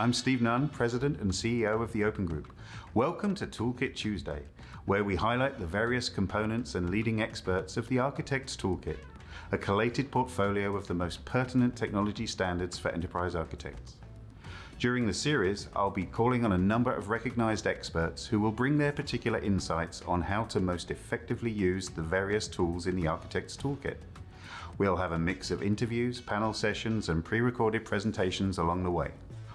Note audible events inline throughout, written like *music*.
I'm Steve Nunn, President and CEO of the Open Group. Welcome to Toolkit Tuesday, where we highlight the various components and leading experts of the Architect's Toolkit, a collated portfolio of the most pertinent technology standards for enterprise architects. During the series, I'll be calling on a number of recognized experts who will bring their particular insights on how to most effectively use the various tools in the Architect's Toolkit. We'll have a mix of interviews, panel sessions, and pre-recorded presentations along the way.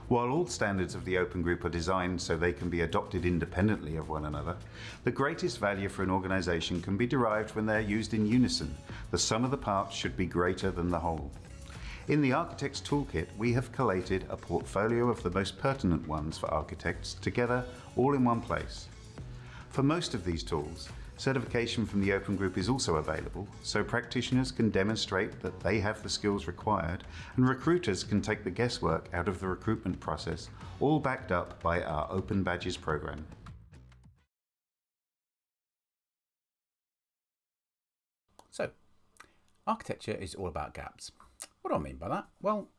While all standards of the Open Group are designed so they can be adopted independently of one another, the greatest value for an organization can be derived when they're used in unison. The sum of the parts should be greater than the whole. In the Architect's Toolkit, we have collated a portfolio of the most pertinent ones for architects together all in one place. For most of these tools, certification from the Open Group is also available, so practitioners can demonstrate that they have the skills required and recruiters can take the guesswork out of the recruitment process, all backed up by our Open Badges program. So, architecture is all about gaps. What do I mean by that? Well,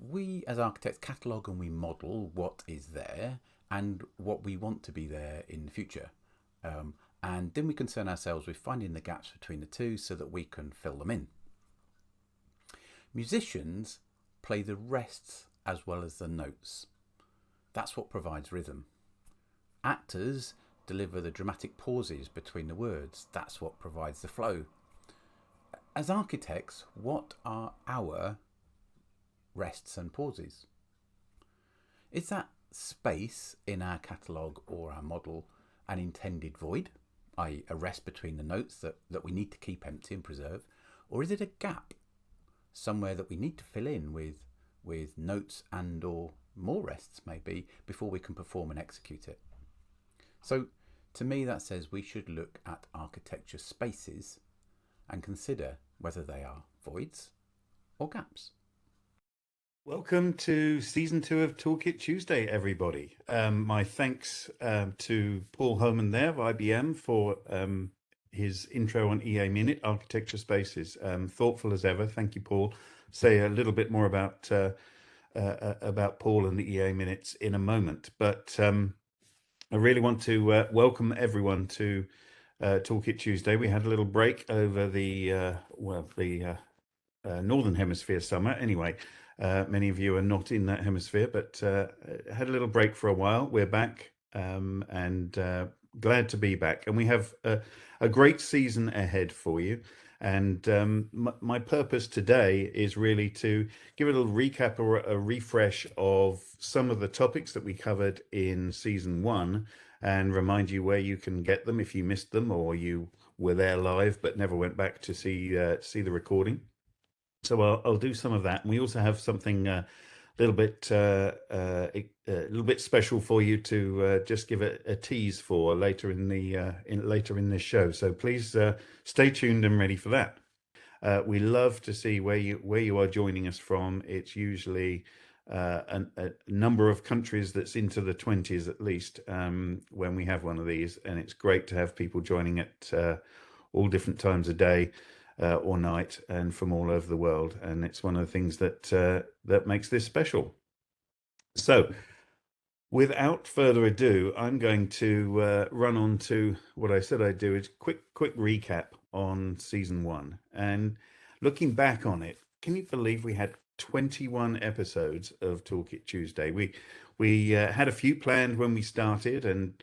we as architects catalogue and we model what is there and what we want to be there in the future. Um, and then we concern ourselves with finding the gaps between the two so that we can fill them in. Musicians play the rests as well as the notes. That's what provides rhythm. Actors deliver the dramatic pauses between the words. That's what provides the flow as architects, what are our rests and pauses? Is that space in our catalogue or our model an intended void, i.e. a rest between the notes that, that we need to keep empty and preserve, or is it a gap, somewhere that we need to fill in with, with notes and or more rests maybe before we can perform and execute it? So to me that says we should look at architecture spaces and consider whether they are voids or gaps. Welcome to season two of Toolkit Tuesday, everybody. Um, my thanks um, to Paul Homan there of IBM for um, his intro on EA Minute Architecture Spaces. Um, thoughtful as ever. Thank you, Paul. Say a little bit more about uh, uh, uh about Paul and the EA Minutes in a moment, but um, I really want to uh, welcome everyone to uh, Toolkit Tuesday. We had a little break over the, uh, well, the uh, uh Northern Hemisphere summer. Anyway, uh, many of you are not in that hemisphere, but uh, had a little break for a while. We're back um, and glad to be back. And we have a, a great season ahead for you. And um, my purpose today is really to give a little recap or a refresh of some of the topics that we covered in season one and remind you where you can get them if you missed them or you were there live but never went back to see uh, see the recording. So I'll, I'll, do some of that. And we also have something uh, a little bit uh, uh a little bit special for you to uh, just give a, a, tease for later in the uh, in later in this show. So please stay tuned and ready for that. we love to see where you where you are joining us from. It's usually uh, a, a, number of countries that's into the 20s at least um, when we have one of these and it's great to have people joining at uh, all different times of day uh, or night and from all over the world. And it's one of the things that uh, that makes this special. So without further ado I'm going to uh, run on to what I said I'd do is quick quick recap on season one. And looking back on it can you believe we had 21 episodes of Toolkit Tuesday. We we uh, had a few planned when we started and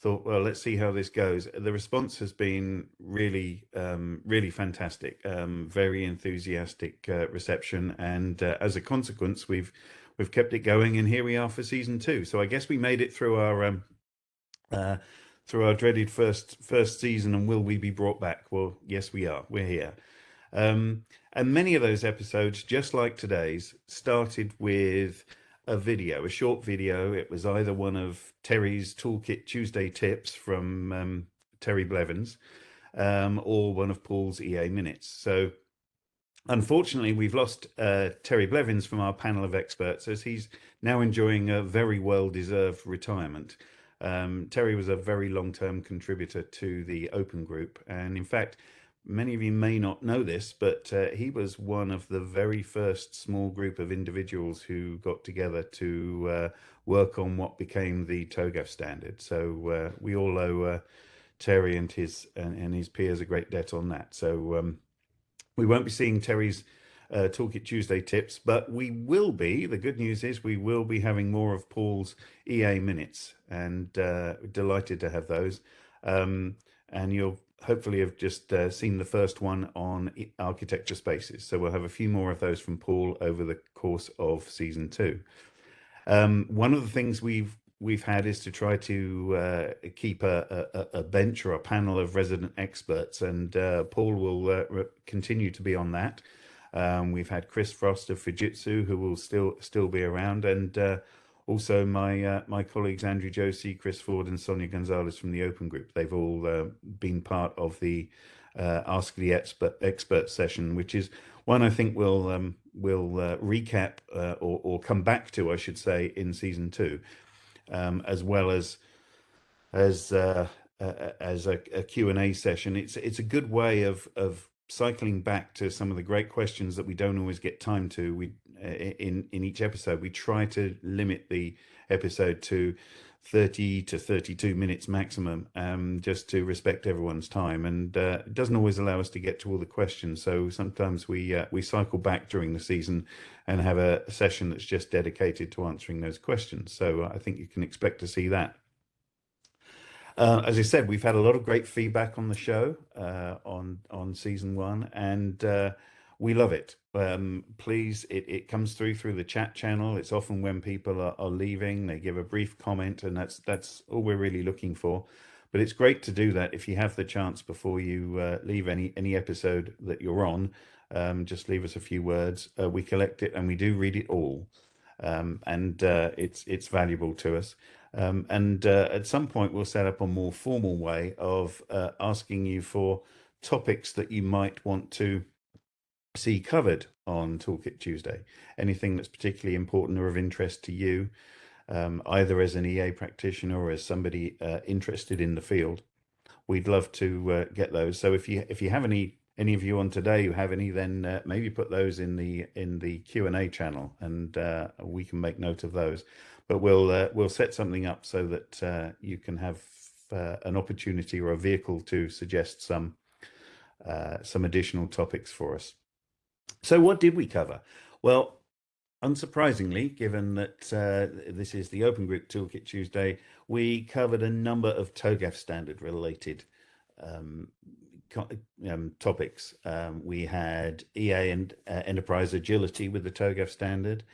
thought, well, let's see how this goes. The response has been really, um, really fantastic. Um, very enthusiastic uh, reception, and uh, as a consequence, we've we've kept it going, and here we are for season two. So I guess we made it through our um, uh, through our dreaded first first season, and will we be brought back? Well, yes, we are. We're here. Um, and many of those episodes, just like today's, started with a video, a short video. It was either one of Terry's Toolkit Tuesday tips from um, Terry Blevins um, or one of Paul's EA minutes. So unfortunately, we've lost uh, Terry Blevins from our panel of experts as he's now enjoying a very well-deserved retirement. Um, Terry was a very long-term contributor to the Open Group. And in fact, many of you may not know this, but uh, he was one of the very first small group of individuals who got together to uh, work on what became the TOGAF standard. So uh, we all owe uh, Terry and his and, and, his peers a great debt on that. So um, we won't be seeing Terry's uh, Toolkit Tuesday tips, but we will be. The good news is we will be having more of Paul's EA minutes, and uh, delighted to have those. Um, and you'll hopefully have just uh, seen the first one on architecture spaces. So we'll have a few more of those from Paul over the course of season two. Um, one of the things we've we've had is to try to uh, keep a, a, a, bench or a panel of resident experts, and uh, Paul will uh, continue to be on that. Um, we've had Chris Frost of Fujitsu, who will still still be around, and uh, also my uh, my colleagues Andrew Josey, Chris Ford, and Sonia Gonzalez from the Open Group. They've all uh, been part of the Ask the Expert expert session, which is one I think we'll um, we'll recap or, or come back to, I should say, in season two um, as well as as uh, uh, as a, a Q&A session. It's it's a good way of of cycling back to some of the great questions that we don't always get time to. We uh, in in each episode. We try to limit the episode to 30 to 32 minutes maximum um, just to respect everyone's time. And uh, it doesn't always allow us to get to all the questions. So sometimes we uh, we cycle back during the season and have a, session that's just dedicated to answering those questions. So I think you can expect to see that. Uh, as I said, we've had a lot of great feedback on the show uh, on on season one, and uh, we love it. Um, please, it, it comes through through the chat channel. It's often when people are, are leaving, they give a brief comment, and that's that's all we're really looking for. But it's great to do that if you have the chance before you uh, leave any any episode that you're on. Um, just leave us a few words. Uh, we collect it and we do read it all, um, and uh, it's it's valuable to us. Um, and uh, at some point, we'll set up a more formal way of uh, asking you for topics that you might want to see covered on Toolkit Tuesday. Anything that's particularly important or of interest to you, um, either as an EA practitioner or as somebody uh, interested in the field. We'd love to uh, get those. So if you if you have any any of you on today who have any, then uh, maybe put those in the in the Q and A channel, and uh, we can make note of those. But we'll uh, we'll set something up so that uh, you can have an opportunity or a vehicle to suggest some some additional topics for us. So what did we cover? Well, unsurprisingly, given that uh, this is the Open Group Toolkit Tuesday, we covered a number of TOGAF standard related um, um, topics. Um, we had EA and uh, Enterprise Agility with the TOGAF standard.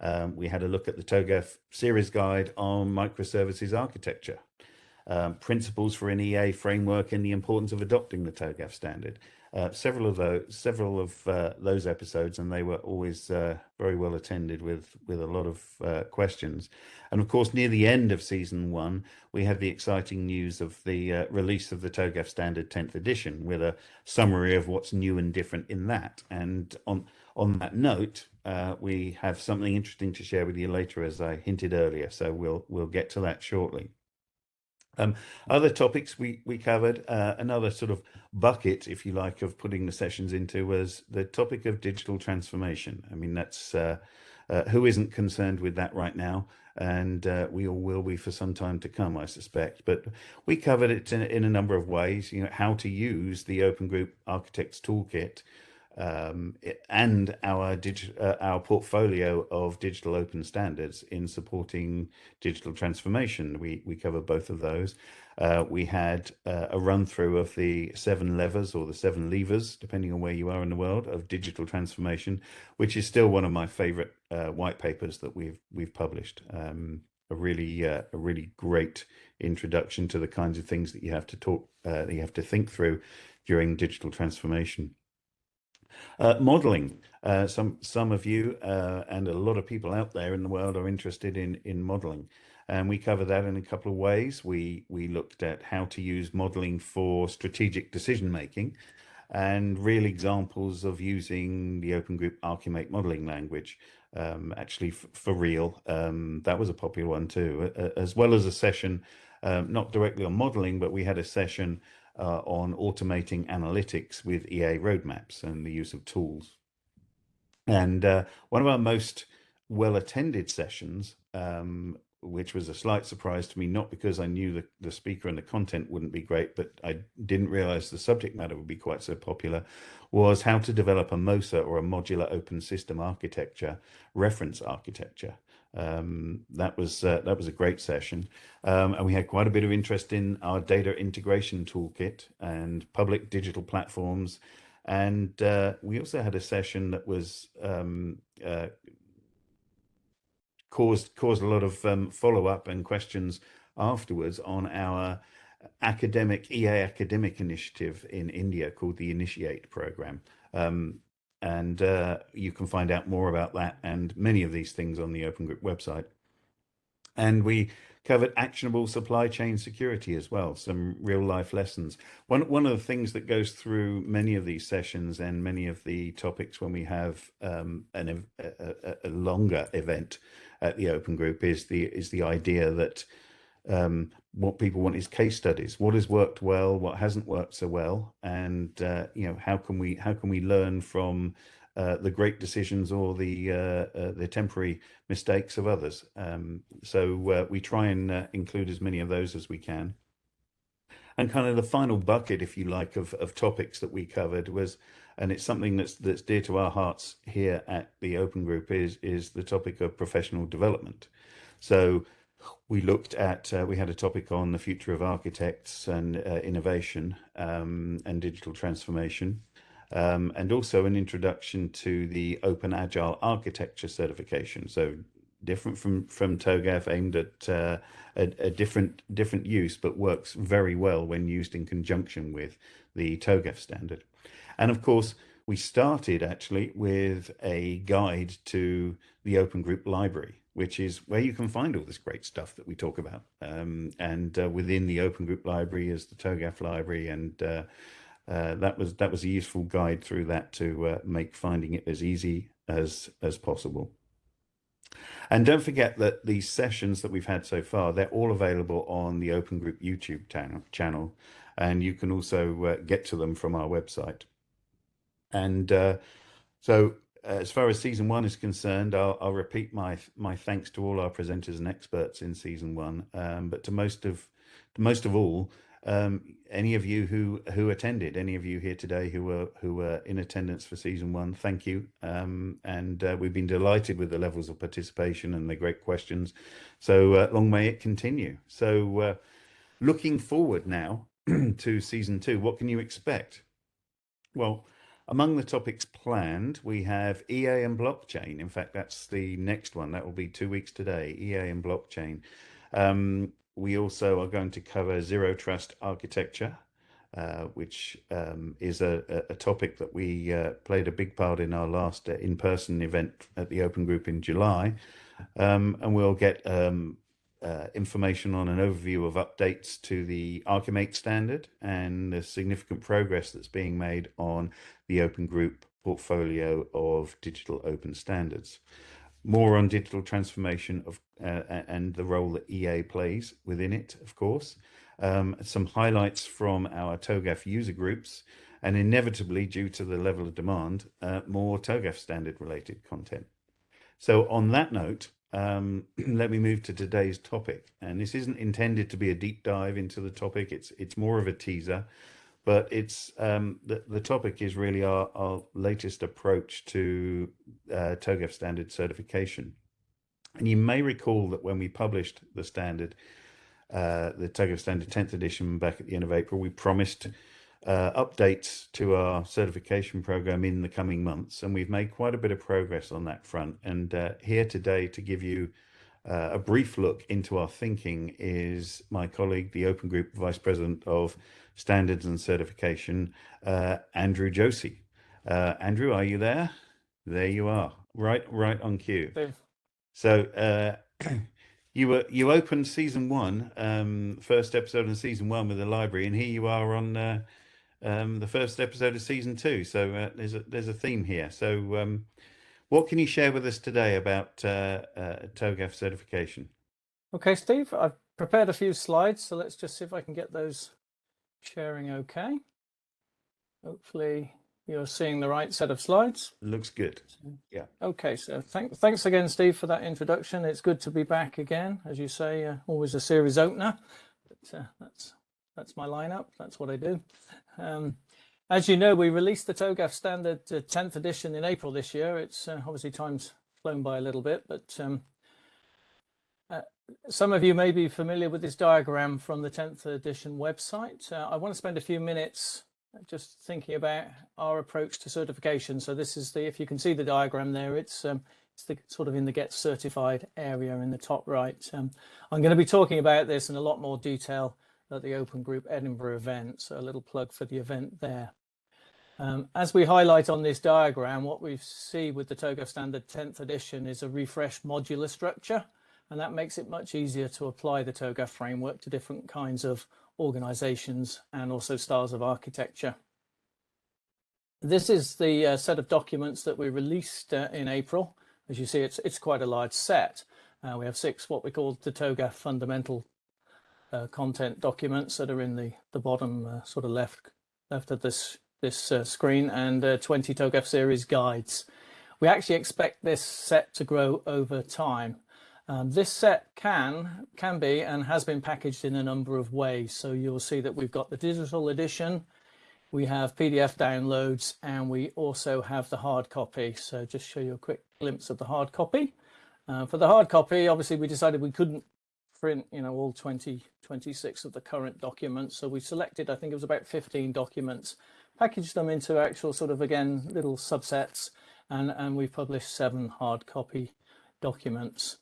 Um, we had a look at the TOGAF series guide on microservices architecture, um, principles for an EA framework and the importance of adopting the TOGAF standard uh, several of those several of uh, those episodes, and they were always uh, very well attended with with a lot of uh, questions. And of course, near the end of season one, we had the exciting news of the uh, release of the TOGAF Standard 10th edition, with a summary of what's new and different in that. And on on that note, we have something interesting to share with you later, as I hinted earlier. So we'll we'll get to that shortly. Um, other topics we, we covered, uh, another sort of bucket, if you like, of putting the sessions into was the topic of digital transformation. I mean, that's uh, uh, who isn't concerned with that right now? And uh, we all will be for some time to come, I suspect. But we covered it in, in a number of ways, you know, how to use the Open Group Architects Toolkit um, and our uh, our portfolio of digital open standards in supporting digital transformation. We we cover both of those. Uh, we had uh, a run through of the seven levers or the seven levers, depending on where you are in the world, of digital transformation, which is still one of my favorite uh, white papers that we've we've published. Um, a really uh, a really great introduction to the kinds of things that you have to talk uh, that you have to think through during digital transformation. Uh, modeling. Uh, some some of you uh, and a lot of people out there in the world are interested in in modeling, and we cover that in a couple of ways. We we looked at how to use modeling for strategic decision making, and real examples of using the Open Group Archimate modeling language. Um, actually, for real, um, that was a popular one too, as well as a session, um, not directly on modeling, but we had a session uh, on automating analytics with EA roadmaps and the use of tools. And uh, one of our most well attended sessions, um, which was a slight surprise to me, not because I knew the, the speaker and the content wouldn't be great, but I didn't realize the subject matter would be quite so popular, was how to develop a MOSA or a modular open system architecture reference architecture. Um, that was uh, that was a great session, um, and we had quite a bit of interest in our data integration toolkit and public digital platforms and uh, we also had a session that was um, uh, caused caused a lot of um, follow up and questions afterwards on our academic EA academic initiative in India called the Initiate program. Um, and uh, you can find out more about that and many of these things on the Open Group website. And we covered actionable supply chain security as well, some real life lessons. One, one of the things that goes through many of these sessions and many of the topics when we have um, an, a, a, longer event at the Open Group is the, is the idea that um, what people want is case studies. What has worked well, what hasn't worked so well, and uh, you know how can we how can we learn from uh, the great decisions or the uh, uh, the temporary mistakes of others. Um, so uh, we try and uh, include as many of those as we can. And kind of the final bucket, if you like, of, of topics that we covered was, and it's something that's that's dear to our hearts here at the Open Group is is the topic of professional development. So we looked at uh, we had a topic on the future of architects and uh, innovation um, and digital transformation um, and also an introduction to the Open Agile Architecture certification. So different from from TOGAF, aimed at uh, a, a, different different use, but works very well when used in conjunction with the TOGAF standard. And of course, we started actually with a guide to the Open Group Library, which is where you can find all this great stuff that we talk about. Um, and uh, within the Open Group Library is the TOGAF Library and uh, uh, that was that was a useful guide through that to uh, make finding it as easy as as possible. And don't forget that these sessions that we've had so far, they're all available on the Open Group YouTube channel, and you can also uh, get to them from our website. And uh, so as far as season one is concerned, I'll, I'll, repeat my my thanks to all our presenters and experts in season one, um, but to most of most of all, um, any of you who who attended, any of you here today who were who were in attendance for season one, thank you. Um, and uh, we've been delighted with the levels of participation and the great questions. So uh, long may it continue. So uh, looking forward now *clears throat* to season two, what can you expect? Well, among the topics planned, we have EA and blockchain. In fact, that's the next one. That will be two weeks today, EA and blockchain. Um, we also are going to cover zero trust architecture, uh, which um, is a, a, topic that we uh, played a big part in our last uh, in-person event at the Open Group in July. Um, and we'll get um, uh, information on an overview of updates to the Archimate standard and the significant progress that's being made on the Open Group portfolio of digital open standards more on digital transformation of uh, and the role that EA plays within it, of course. Um, some highlights from our TOGAF user groups, and inevitably, due to the level of demand, uh, more TOGAF standard related content. So on that note, um, *clears throat* let me move to today's topic. And this isn't intended to be a deep dive into the topic. It's, it's more of a teaser but it's um, the, the topic is really our, our latest approach to uh, TOGAF standard certification. And you may recall that when we published the standard, uh, the TOGAF standard 10th edition back at the end of April, we promised uh, updates to our certification program in the coming months. And we've made quite a bit of progress on that front. And uh, here today to give you uh, a brief look into our thinking is my colleague, the Open Group Vice President of Standards and Certification, uh, Andrew Josey. Uh, Andrew, are you there? There you are, right, right on cue. So uh, *clears throat* you were you opened season one, um, first episode of season one with the library, and here you are on uh, um, the first episode of season two. So uh, there's a there's a theme here. So um, what can you share with us today about uh, uh, TOGAF certification? Okay, Steve, I've prepared a few slides, so let's just see if I can get those sharing okay. Hopefully you're seeing the right set of slides. Looks good. Yeah. Okay, so thank, thanks again, Steve, for that introduction. It's good to be back again. As you say, uh, always a series opener. But, uh, that's that's my lineup. That's what I do. Um, as you know, we released the TOGAF standard uh, 10th edition in April this year. It's uh, obviously time's flown by a little bit, but um, uh, some of you may be familiar with this diagram from the 10th edition website. Uh, I want to spend a few minutes just thinking about our approach to certification. So this is the, if you can see the diagram there, it's um, it's the sort of in the get certified area in the top right. Um, I'm going to be talking about this in a lot more detail at the Open Group Edinburgh event. So a little plug for the event there. Um, as we highlight on this diagram, what we see with the TOGAF Standard 10th edition is a refreshed modular structure, and that makes it much easier to apply the TOGAF framework to different kinds of organizations and also styles of architecture. This is the uh, set of documents that we released uh, in April. As you see, it's, it's quite a large set. Uh, we have six what we call the TOGAF fundamental uh, content documents that are in the, the bottom uh, sort of left, left of this, this uh, screen and 20 TOGAF series guides. We actually expect this set to grow over time. Um, this set can can be and has been packaged in a number of ways. So you'll see that we've got the digital edition, we have PDF downloads, and we also have the hard copy. So just show you a quick glimpse of the hard copy. Uh, for the hard copy, obviously we decided we couldn't print, you know, all 20, 26 of the current documents. So we selected, I think it was about 15 documents, packaged them into actual sort of, again, little subsets, and, and we've published seven hard copy documents.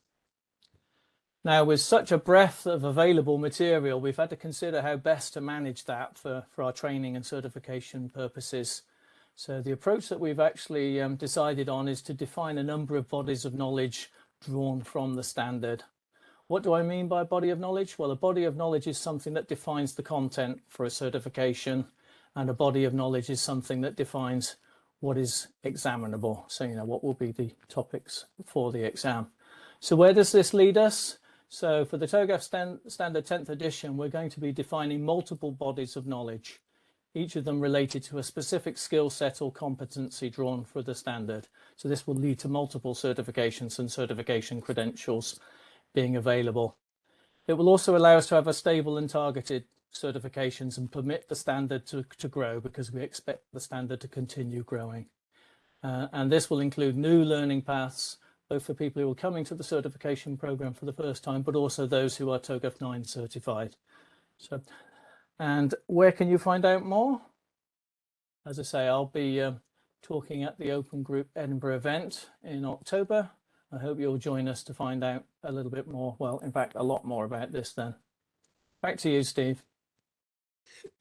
Now, with such a breadth of available material, we've had to consider how best to manage that for, for our training and certification purposes. So the approach that we've actually um, decided on is to define a number of bodies of knowledge drawn from the standard. What do I mean by body of knowledge? Well, a body of knowledge is something that defines the content for a certification and a body of knowledge is something that defines what is examinable. So, you know, what will be the topics for the exam. So where does this lead us? So for the TOGAF stand, standard 10th edition, we're going to be defining multiple bodies of knowledge, each of them related to a specific skill set or competency drawn for the standard. So this will lead to multiple certifications and certification credentials being available. It will also allow us to have a stable and targeted certifications and permit the standard to, to grow because we expect the standard to continue growing. Uh, and this will include new learning paths, both for people who are coming to the certification program for the first time, but also those who are TOGAF 9 certified. So, and where can you find out more? As I say, I'll be uh, talking at the Open Group Edinburgh event in October. I hope you'll join us to find out a little bit more. Well, in fact, a lot more about this then. Back to you, Steve.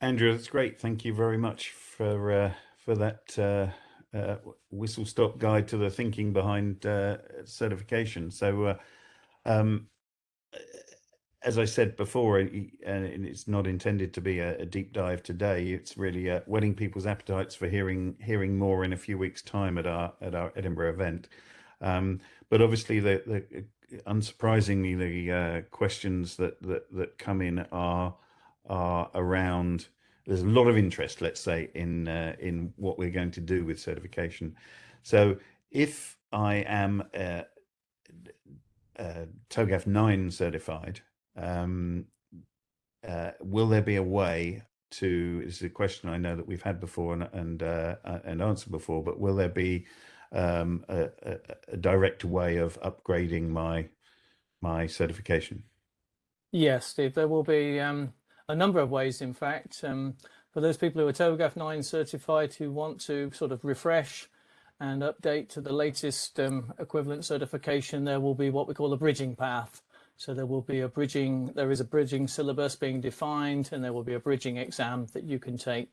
Andrew, that's great. Thank you very much for uh, for that uh, uh, whistle stop guide to the thinking behind uh, certification. So, uh, um, as I said before, and it's not intended to be a, a deep dive today. It's really uh, whetting people's appetites for hearing hearing more in a few weeks' time at our at our Edinburgh event. Um, but obviously, the, the unsurprisingly, the uh, questions that, that that come in are are around there's a lot of interest, let's say, in uh, in what we're going to do with certification. So if I am uh, uh, TOGAF 9 certified, um, uh, will there be a way to, this is a question I know that we've had before and, and, uh, and answered before, but will there be um, a, a, direct way of upgrading my my certification? Yes, Steve, there will be um, a number of ways, in fact. Um, for those people who are TOGAF 9 certified who want to sort of refresh and update to the latest um, equivalent certification, there will be what we call a bridging path. So there will be a bridging, there is a bridging syllabus being defined and there will be a bridging exam that you can take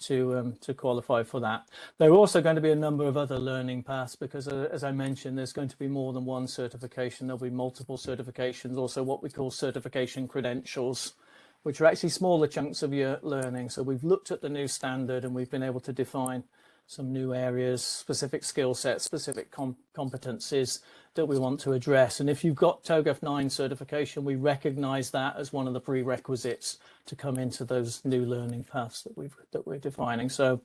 to um, to qualify for that. There are also going to be a number of other learning paths because uh, as I mentioned, there's going to be more than one certification. There'll be multiple certifications, also what we call certification credentials which are actually smaller chunks of your learning. So we've looked at the new standard and we've been able to define some new areas, specific skill sets, specific com competencies that we want to address. And if you've got TOGAF 9 certification, we recognize that as one of the prerequisites to come into those new learning paths that we've that we're defining. So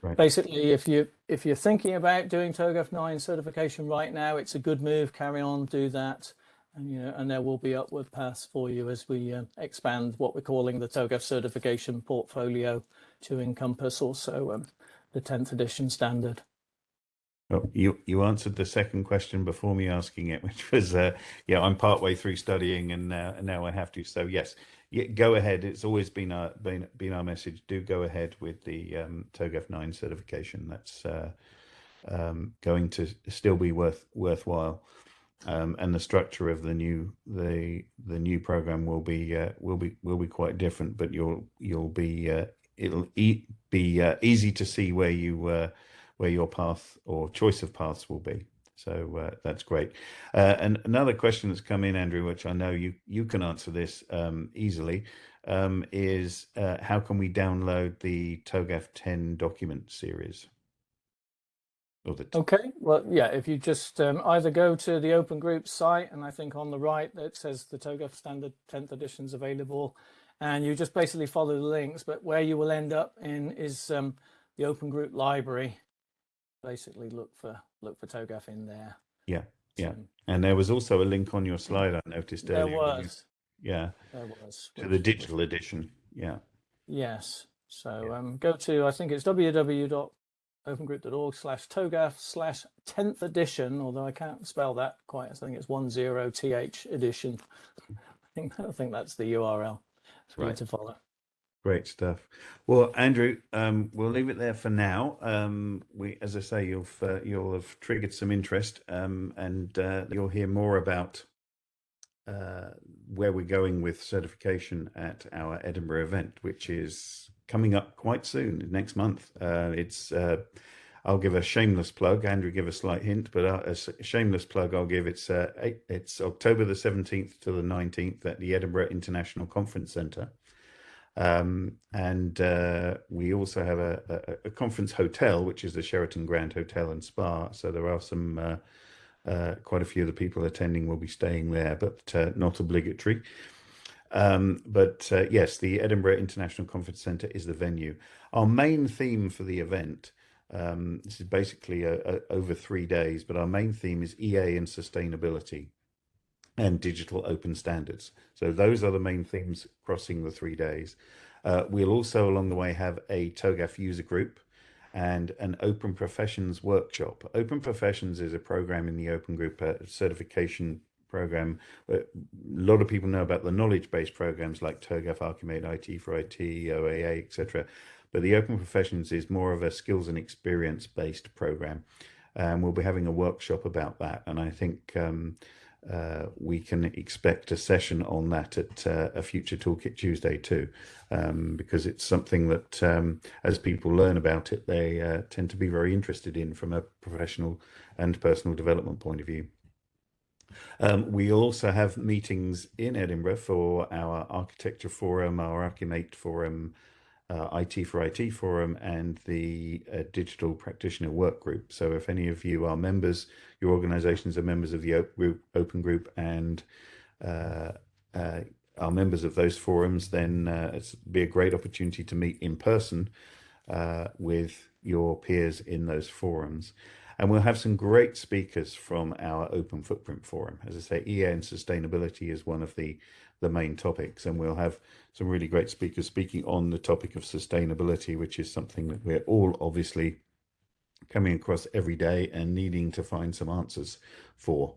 right. basically if you if you're thinking about doing TOGAF 9 certification right now, it's a good move, carry on, do that. And, you know, and there will be upward paths for you as we uh, expand what we're calling the TOGAF certification portfolio to encompass also um, the 10th edition standard. Well, you you answered the second question before me asking it, *laughs* which was, uh, yeah, I'm partway through studying and now and now I have to. So yes, yeah, go ahead. It's always been our been been our message. Do go ahead with the um, TOGAF nine certification. That's uh, um, going to still be worth worthwhile. Um, and the structure of the new the the new program will be uh, will be will be quite different, but you'll you'll be uh, it'll e be uh, easy to see where you uh, where your path or choice of paths will be. So uh, that's great. Uh, and another question that's come in, Andrew, which I know you you can answer this um, easily, um, is uh, how can we download the TOGAF 10 document series? Okay, well, yeah, if you just um, either go to the Open Group site, and I think on the right it says the TOGAF Standard 10th edition is available, and you just basically follow the links, but where you will end up in is um, the Open Group library. Basically look for look for TOGAF in there. Yeah, yeah. and there was also a link on your slide I noticed there earlier. There was. Yeah. There was. To the digital edition. Yeah. Yes. So yeah. um, go to, I think it's www.opengroup.org slash TOGAF slash 10th edition, although I can't spell that quite. I think it's 10th edition. *laughs* I think, I think that's the URL for right. to follow. Great stuff. Well, Andrew, um, we'll leave it there for now. Um, we, as I say, you'll uh, you'll have triggered some interest, um, and uh, you'll hear more about uh, where we're going with certification at our Edinburgh event, which is coming up quite soon, next month. Uh, it's uh, I'll give a shameless plug. Andrew give a slight hint, but uh, a shameless plug I'll give. It's uh, it's October the seventeenth to the nineteenth at the Edinburgh International Conference Centre, um, and uh, we also have a, a, a, conference hotel, which is the Sheraton Grand Hotel and Spa. So there are some. Uh, uh, quite a few of the people attending will be staying there, but uh, not obligatory. Um, but uh, yes, the Edinburgh International Conference Centre is the venue. Our main theme for the event, um, this is basically a, a, over three days, but our main theme is EA and sustainability and digital open standards. So those are the main themes crossing the three days. Uh, we'll also along the way have a TOGAF user group and an open professions workshop. Open professions is a program in the open group uh, certification program. A lot of people know about the knowledge-based programs like TOGAF, Archimate, IT4IT, OAA, etc. But the Open Professions is more of a skills and experience-based program. And we'll be having a workshop about that. And I think um, uh, we can expect a session on that at uh, a future Toolkit Tuesday too, um, because it's something that um, as people learn about it, they uh, tend to be very interested in from a professional and personal development point of view. Um, we also have meetings in Edinburgh for our architecture forum, our Archimate forum, uh, IT4IT forum, and the uh, digital practitioner work group. So if any of you are members, your organizations are members of the open group and uh, uh, are members of those forums, then uh, it's be a great opportunity to meet in person uh, with your peers in those forums. And we'll have some great speakers from our Open Footprint Forum. As I say, EA and sustainability is one of the, the main topics. And we'll have some really great speakers speaking on the topic of sustainability, which is something that we're all obviously coming across every day and needing to find some answers for.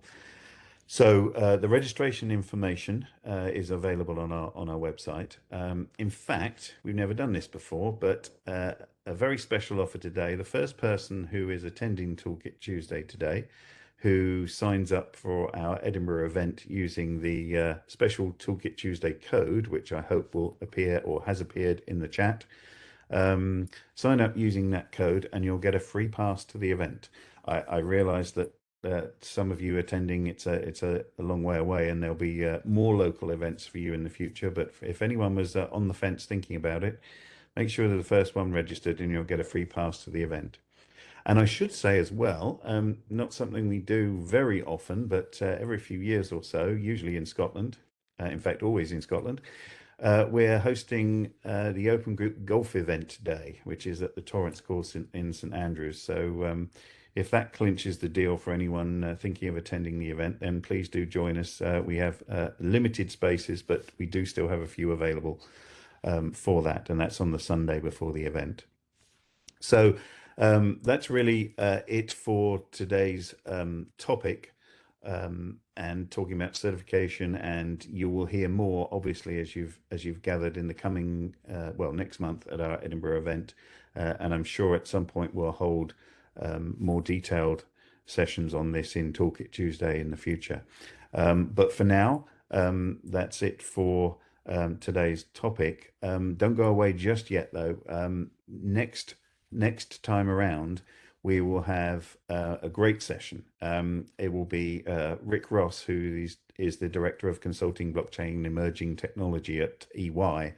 So uh, the registration information uh, is available on our on our website. Um, in fact, we've never done this before, but uh, a very special offer today. The first person who is attending Toolkit Tuesday today, who signs up for our Edinburgh event using the uh, special Toolkit Tuesday code, which I hope will appear or has appeared in the chat, um, sign up using that code and you'll get a free pass to the event. I, I realize that uh, some of you attending, it's a it's a, a long way away, and there'll be uh, more local events for you in the future. But if anyone was uh, on the fence thinking about it, make sure that the first one registered, and you'll get a free pass to the event. And I should say as well, um, not something we do very often, but uh, every few years or so, usually in Scotland, uh, in fact, always in Scotland, uh, we're hosting uh, the Open Group Golf Event Day, which is at the Torrance Course in, in St Andrews. So um, if that clinches the deal for anyone uh, thinking of attending the event, then please do join us. Uh, we have limited spaces, but we do still have a few available um, for that, and that's on the Sunday before the event. So um, that's really uh, it for today's um, topic um, and talking about certification. And you will hear more, obviously, as you've as you've gathered in the coming uh, well next month at our Edinburgh event. Uh, and I'm sure at some point we'll hold um, more detailed sessions on this in Toolkit Tuesday in the future. Um, but for now, um, that's it for today's topic. Don't go away just yet, though. Next next time around, we will have uh, a great session. Um, it will be uh, Rick Ross, who is, is the Director of Consulting Blockchain and Emerging Technology at EY,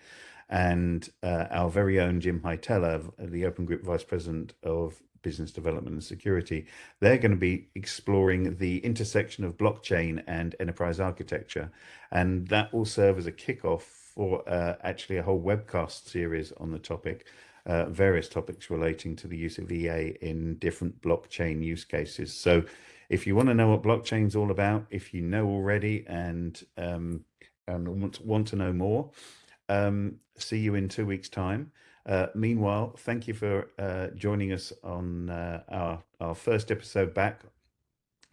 and uh, our very own Jim Hietala, the Open Group Vice President of Business Development and Security. They're going to be exploring the intersection of blockchain and enterprise architecture, and that will serve as a kickoff for uh, actually a whole webcast series on the topic uh, various topics relating to the use of EA in different blockchain use cases. So if you want to know what blockchain is all about, if you know already and, um, and want, want to know more, um, see you in two weeks' time. Uh, meanwhile, thank you for uh, joining us on uh, our, our first episode back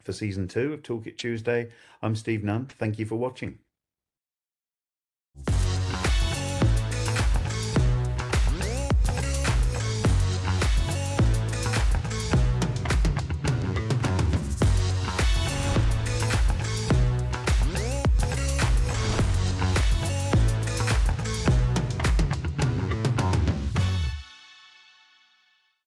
for season two of Toolkit Tuesday. I'm Steve Nunn. Thank you for watching.